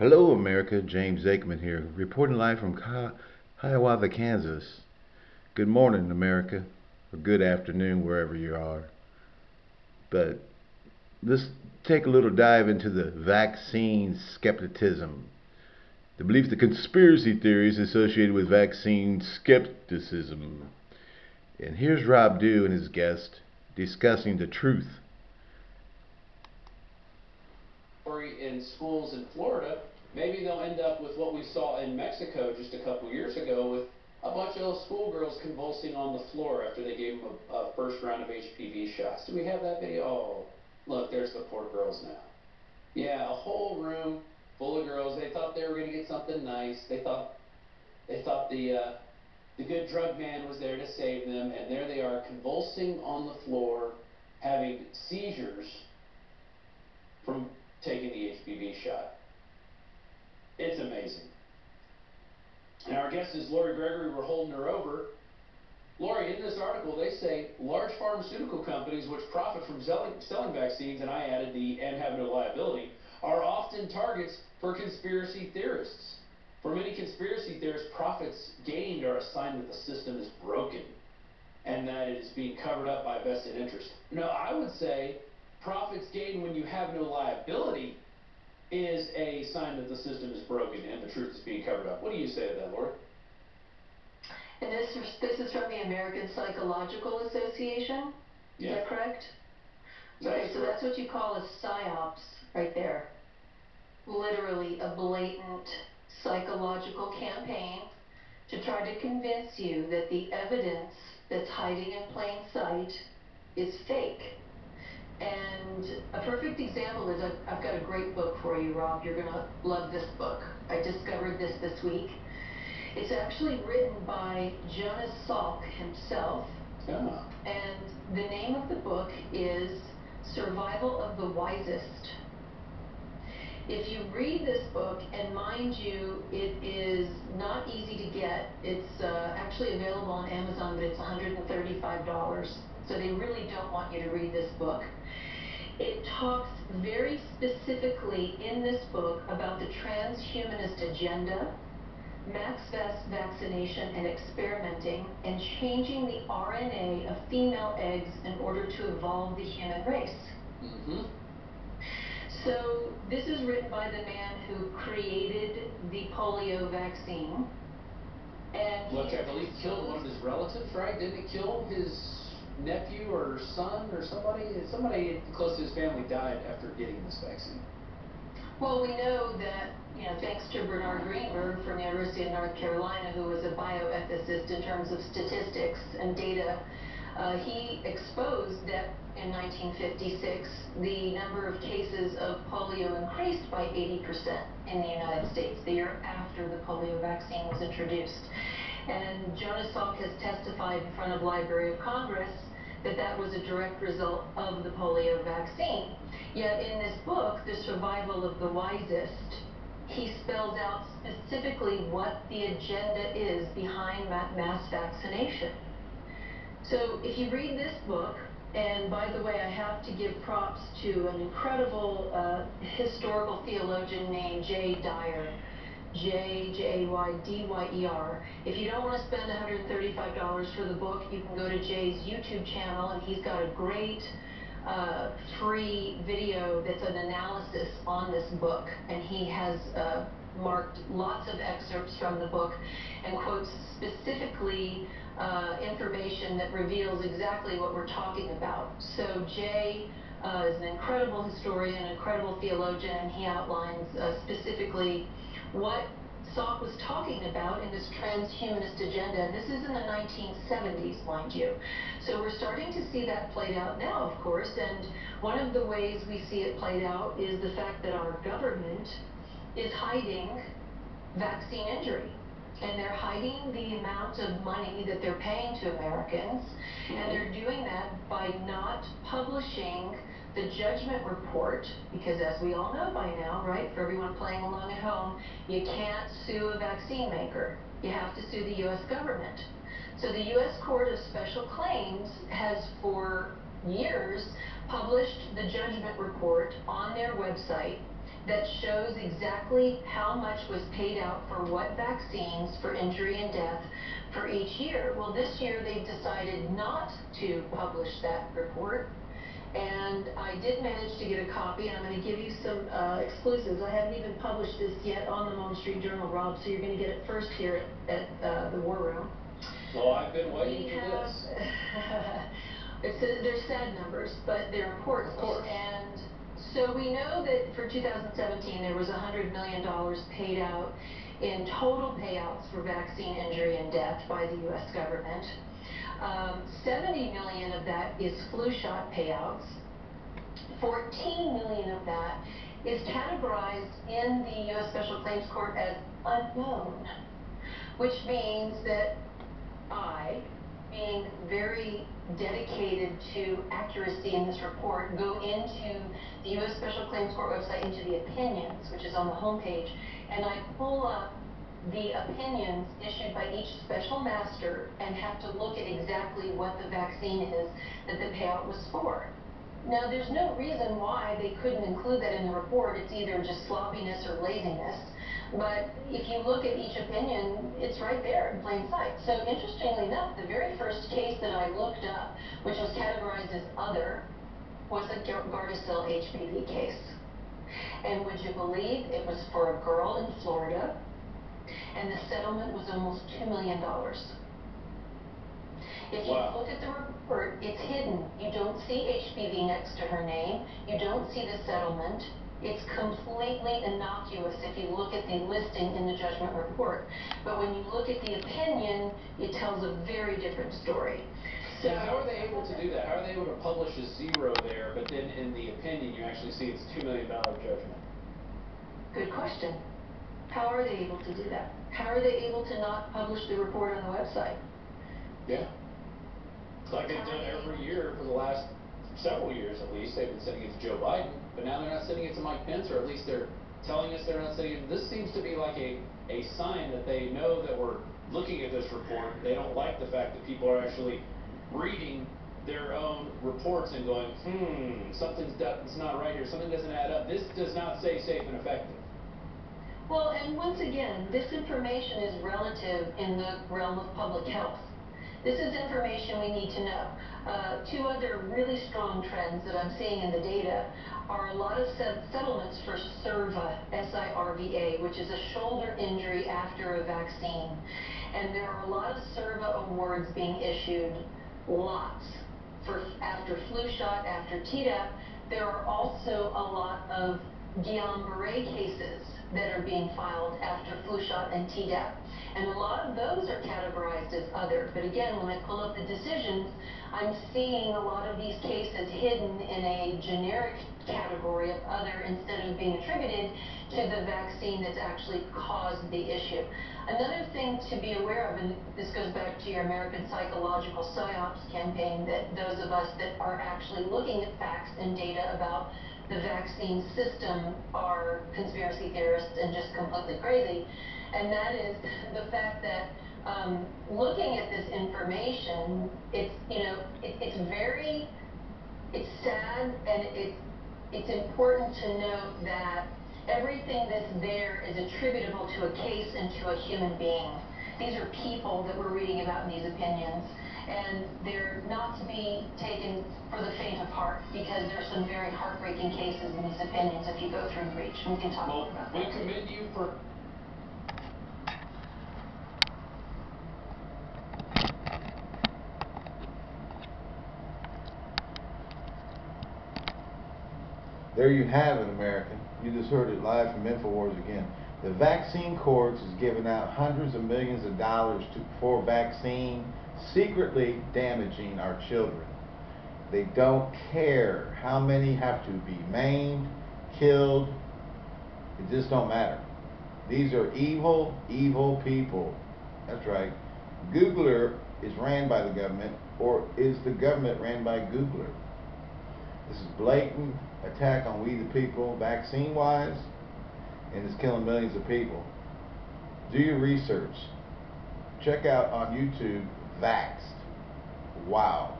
Hello, America. James Aikman here, reporting live from Hiawatha, Kansas. Good morning, America, or good afternoon, wherever you are. But let's take a little dive into the vaccine skepticism. The belief, the conspiracy theories associated with vaccine skepticism. And here's Rob Dew and his guest discussing the truth in schools in Florida, maybe they'll end up with what we saw in Mexico just a couple years ago with a bunch of schoolgirls convulsing on the floor after they gave them a, a first round of HPV shots. Do we have that video? Oh, look, there's the poor girls now. Yeah, a whole room full of girls. They thought they were going to get something nice. They thought they thought the uh, the good drug man was there to save them, and there they are convulsing on the floor, having seizures from taking the HPV shot. It's amazing. And our guest is Lori Gregory. We're holding her over. Lori, in this article, they say large pharmaceutical companies which profit from selling, selling vaccines, and I added the and have no liability, are often targets for conspiracy theorists. For many conspiracy theorists, profits gained are a sign that the system is broken and that it is being covered up by vested interest. No, I would say profits gained when you have no liability is a sign that the system is broken and the truth is being covered up. What do you say to that, Laura? And this, this is from the American Psychological Association? Yeah. Is that correct? That okay, so correct. that's what you call a psyops right there. Literally a blatant psychological campaign to try to convince you that the evidence that's hiding in plain sight is fake. And a perfect example is I've, I've got a great book for you, Rob. You're going to love this book. I discovered this this week. It's actually written by Jonas Salk himself. Yeah. And the name of the book is Survival of the Wisest. If you read this book, and mind you, it is not easy to get. It's uh, actually available on Amazon, but it's $135. So they really don't want you to read this book. It talks very specifically in this book about the transhumanist agenda, max vaccination and experimenting, and changing the RNA of female eggs in order to evolve the human race. Mm-hmm. So this is written by the man who created the polio vaccine. And Look, I believe killed one of his relatives, right? Didn't it kill his nephew or son or somebody, somebody close to his family died after getting this vaccine. Well, we know that, you know, thanks to Bernard Greenberg from the University of North Carolina, who was a bioethicist in terms of statistics and data, uh, he exposed that in 1956 the number of cases of polio increased by 80% in the United States, the year after the polio vaccine was introduced. And Jonas Salk has testified in front of Library of Congress that that was a direct result of the polio vaccine. Yet in this book, The Survival of the Wisest, he spells out specifically what the agenda is behind mass vaccination. So if you read this book, and by the way, I have to give props to an incredible uh, historical theologian named Jay Dyer, J-J-A-Y-D-Y-E-R. If you don't want to spend $135 for the book, you can go to Jay's YouTube channel, and he's got a great uh, free video that's an analysis on this book, and he has uh, marked lots of excerpts from the book and quotes specifically uh, information that reveals exactly what we're talking about. So Jay uh, is an incredible historian, an incredible theologian, and he outlines uh, specifically what Salk was talking about in this transhumanist agenda, and this is in the 1970s, mind you. So we're starting to see that played out now, of course, and one of the ways we see it played out is the fact that our government is hiding vaccine injury. And they're hiding the amount of money that they're paying to Americans, and they're doing that by not publishing the judgment report, because as we all know by now, right, for everyone playing along at home, you can't sue a vaccine maker. You have to sue the U.S. government. So the U.S. Court of Special Claims has for years published the judgment report on their website that shows exactly how much was paid out for what vaccines for injury and death for each year. Well, this year they decided not to publish that report. And I did manage to get a copy, and I'm going to give you some uh, exclusives. I haven't even published this yet on the Mullen Street Journal, Rob, so you're going to get it first here at, at uh, the War Room. Well, I've been waiting We for have, this. it's, a- they're sad numbers, but they're important. Of course. And so we know that for 2017, there was $100 million paid out in total payouts for vaccine injury and death by the U.S. government. Um, 70 million of that is flu shot payouts. 14 million of that is categorized in the U.S. Special Claims Court as unknown, which means that I, being very dedicated to accuracy in this report, go into the U.S. Special Claims Court website, into the opinions, which is on the homepage, and I pull up the opinions issued by each special master and have to look at exactly what the vaccine is that the payout was for. Now, there's no reason why they couldn't include that in the report. It's either just sloppiness or laziness. But if you look at each opinion, it's right there in plain sight. So interestingly enough, the very first case that I looked up, which was categorized as other, was a Gardasil HPV case. And would you believe it was for a girl in Florida, and the settlement was almost $2 million. If you Wow. look at the report, it's hidden. You don't see HPV next to her name. You don't see the settlement. It's completely innocuous if you look at the listing in the judgment report. But when you look at the opinion, it tells a very different story. So Now, how are they able to do that? How are they able to publish a zero there, but then in the opinion, you actually see it's $2 million judgment? Good question. How are they able to do that? How are they able to not publish the report on the website? Yeah. It's like they've done every year for the last several years at least. They've been sending it to Joe Biden, but now they're not sending it to Mike Pence, or at least they're telling us they're not sending it. This seems to be like a, a sign that they know that we're looking at this report. They don't like the fact that people are actually reading their own reports and going, hmm, something's that's not right here. Something doesn't add up. This does not say safe and effective. Well, and once again, this information is relative in the realm of public health. This is information we need to know. Uh, two other really strong trends that I'm seeing in the data are a lot of set- settlements for SIRVA, S-I-R-V-A, which is a shoulder injury after a vaccine. And there are a lot of SIRVA awards being issued, lots, for after flu shot, after Tdap. There are also a lot of Guillain-Barré cases that are being filed after flu shot and Tdap. And a lot of those are categorized as other. But again, when I pull up the decisions, I'm seeing a lot of these cases hidden in a generic category of other instead of being attributed to the vaccine that's actually caused the issue. Another thing to be aware of, and this goes back to your American Psychological PSYOPs campaign, that those of us that are actually looking at facts and data about the vaccine system are conspiracy theorists and just completely crazy. And that is the fact that um, looking at this information, it's, you know, it, it's very, it's sad and it's, it's important to note that everything that's there is attributable to a case and to a human being. These are people that we're reading about in these opinions, and they're not to be taken for the faint of heart because there's some very heartbreaking cases in these opinions if you go through and reach. We can talk Well, more about we that. commend you for There you have it, America. You just heard it live from InfoWars again. The vaccine courts is giving out hundreds of millions of dollars to, for vaccine, secretly damaging our children. They don't care how many have to be maimed, killed. It just don't matter. These are evil, evil people. That's right. Googler is ran by the government, or is the government ran by Googler? This is blatant attack on we the people, vaccine wise, and it's killing millions of people. Do your research. Check out on YouTube Vaxxed. Wow.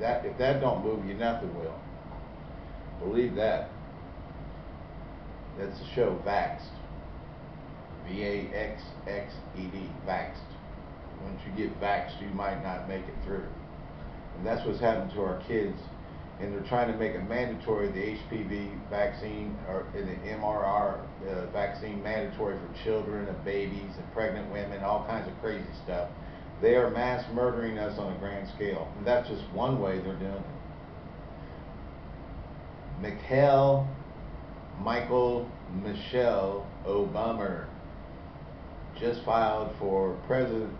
That if that don't move you, nothing will. Believe that. That's the show Vaxxed. V A X X E D. Vaxxed. Once you get vaxxed, you might not make it through. And that's what's happened to our kids. And they're trying to make it mandatory the HPV vaccine or the MRR uh, vaccine mandatory for children and babies and pregnant women, all kinds of crazy stuff. They are mass murdering us on a grand scale. And that's just one way they're doing it. Mikhail Michael Michelle Obama just filed for president,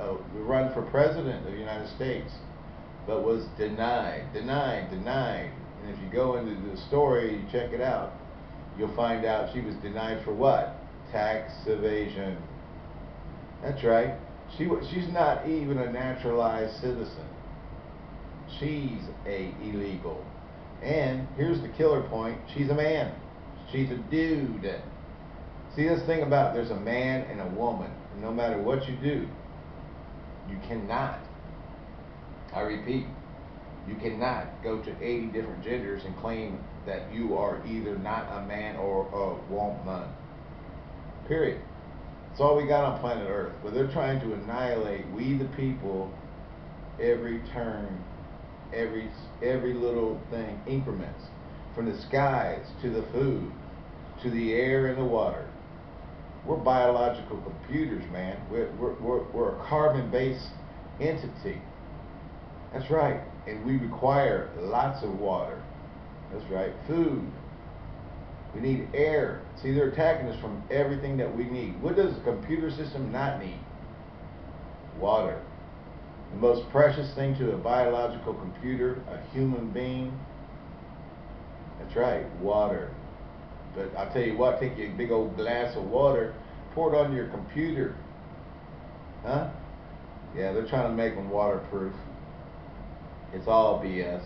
uh, run for president of the United States, but was denied, denied, denied. And if you go into the story, you check it out, you'll find out she was denied for what? Tax evasion. That's right. She she's not even a naturalized citizen. She's a illegal. And here's the killer point: she's a man. She's a dude. See this thing about there's a man and a woman. No matter what you do, you cannot. I repeat, you cannot go to 80 different genders and claim that you are either not a man or a woman. Period. That's all we got on planet Earth. But they're trying to annihilate we the people every turn, every every little thing, increments. From the skies to the food, to the air and the water. We're biological computers, man. We're, we're, we're, we're a carbon-based entity. That's right. And we require lots of water. That's right. Food. We need air. See, they're attacking us from everything that we need. What does a computer system not need? Water. The most precious thing to a biological computer, a human being, that's right, water. But I'll tell you what, take you a big old glass of water, pour it on your computer. Huh? Yeah, they're trying to make them waterproof. It's all BS.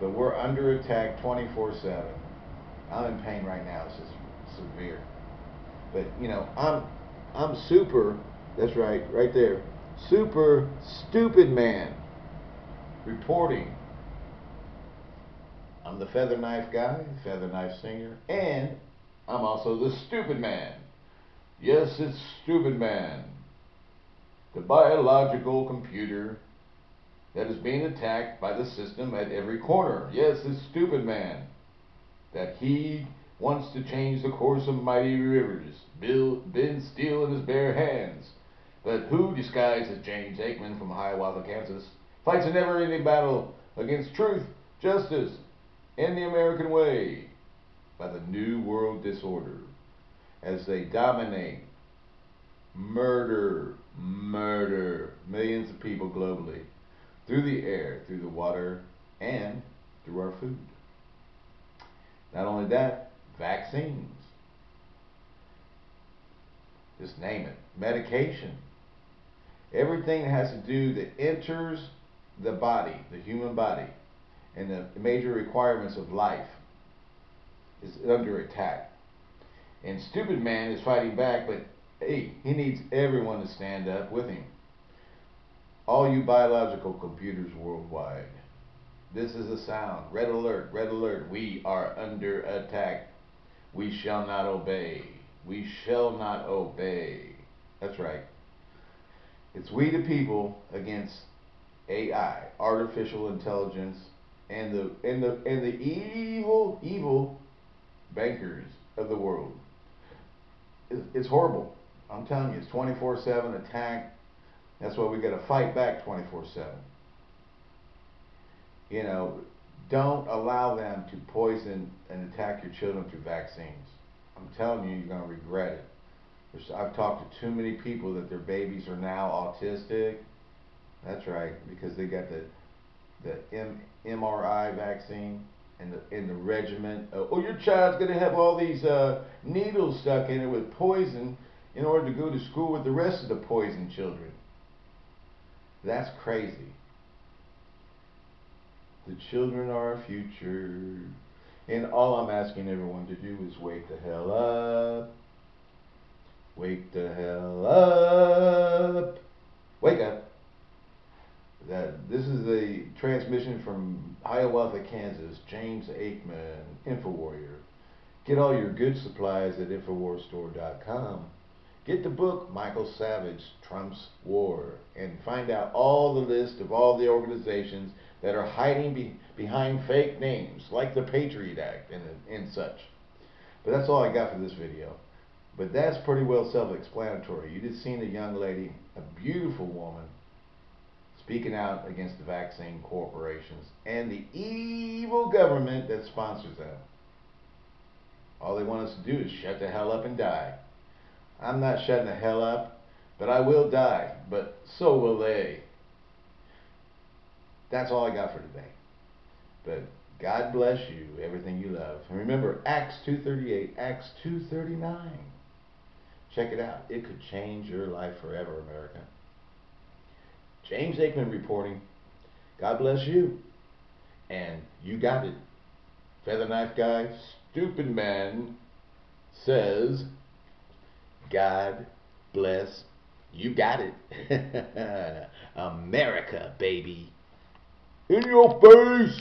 But we're under attack 24 7. I'm in pain right now. It's just severe. But you know, I'm I'm super. That's right, right there. Super stupid man. Reporting. I'm the feather knife guy, feather knife singer, and I'm also the stupid man. Yes, it's stupid man. The biological computer that is being attacked by the system at every corner. Yes, it's stupid man that he wants to change the course of mighty rivers, build, bend steel in his bare hands. But who, disguised as James Aikman from Hiawatha, Kansas, fights a never-ending battle against truth, justice, and the American way by the New World Disorder as they dominate, murder, murder millions of people globally through the air, through the water, and through our food. Not only that, vaccines. Just name it. Medication. Everything that has to do that enters the body, the human body, and the major requirements of life is under attack. And stupid man is fighting back, but hey, he needs everyone to stand up with him. All you biological computers worldwide. This is a sound. Red alert, red alert. We are under attack. We shall not obey. We shall not obey. That's right. It's we the people against AI, artificial intelligence, and the and the and the evil evil bankers of the world. It's, it's horrible. I'm telling you, it's 24/7 attack. That's why we got to fight back 24/7. You know, don't allow them to poison and attack your children through vaccines. I'm telling you, you're going to regret it. I've talked to too many people that their babies are now autistic. That's right, because they got the the M, MRI vaccine and the in the regimen. Oh, your child's going to have all these uh, needles stuck in it with poison in order to go to school with the rest of the poison children. That's crazy. The children are our future. And all I'm asking everyone to do is wake the hell up. Wake the hell up. Wake up. That this is a transmission from Hiawatha, Kansas. James Aikman, InfoWarrior. Get all your good supplies at InfoWarsStore.com. Get the book Michael Savage, Trump's War, and find out all the list of all the organizations that are hiding be behind fake names, like the Patriot Act and, and such. But that's all I got for this video. But that's pretty well self-explanatory. You just seen a young lady, a beautiful woman, speaking out against the vaccine corporations and the evil government that sponsors them. All they want us to do is shut the hell up and die. I'm not shutting the hell up, but I will die. But so will they. That's all I got for today. But God bless you, everything you love. And remember, Acts 2.38, Acts 2.39. Check it out. It could change your life forever, America. James Aikman reporting. God bless you. And you got it. Feather Knife Guy, stupid man, says, God bless. You got it. America, baby. In your face.